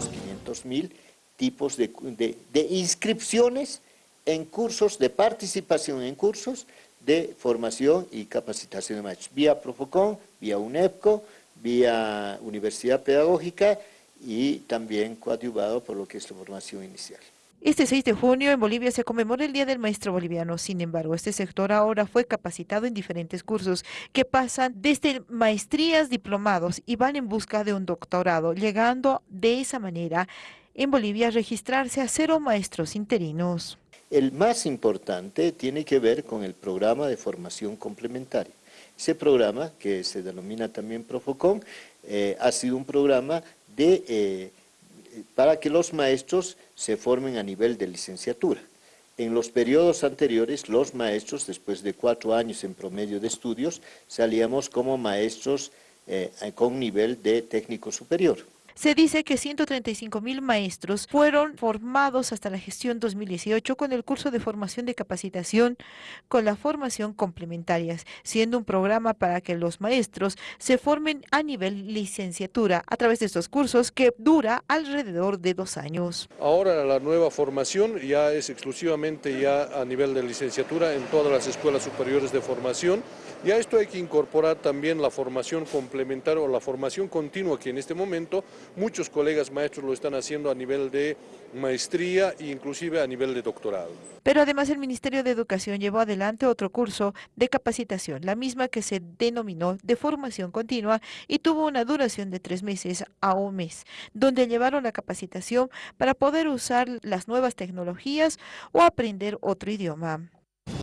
los 500 mil tipos de, de inscripciones en cursos, de participación en cursos de formación y capacitación de maestros, vía Profocon, vía UNEPCO, vía Universidad Pedagógica y también coadyuvado por lo que es la formación inicial. Este 6 de junio en Bolivia se conmemora el Día del Maestro Boliviano. Sin embargo, este sector ahora fue capacitado en diferentes cursos que pasan desde maestrías, diplomados y van en busca de un doctorado, llegando de esa manera en Bolivia a registrarse a cero maestros interinos. El más importante tiene que ver con el programa de formación complementaria. Ese programa, que se denomina también Profocom, eh, ha sido un programa de, eh, para que los maestros se formen a nivel de licenciatura. En los periodos anteriores, los maestros, después de cuatro años en promedio de estudios, salíamos como maestros eh, con nivel de técnico superior. Se dice que 135 mil maestros fueron formados hasta la gestión 2018 con el curso de formación de capacitación con la formación complementarias, siendo un programa para que los maestros se formen a nivel licenciatura a través de estos cursos que dura alrededor de dos años. Ahora la nueva formación ya es exclusivamente ya a nivel de licenciatura en todas las escuelas superiores de formación y a esto hay que incorporar también la formación complementaria o la formación continua que en este momento muchos colegas maestros lo están haciendo a nivel de maestría e inclusive a nivel de doctorado. Pero además el Ministerio de Educación llevó adelante otro curso de capacitación, la misma que se denominó de formación continua y tuvo una duración de tres meses a un mes, donde llevaron la capacitación para poder usar las nuevas tecnologías o aprender otro idioma.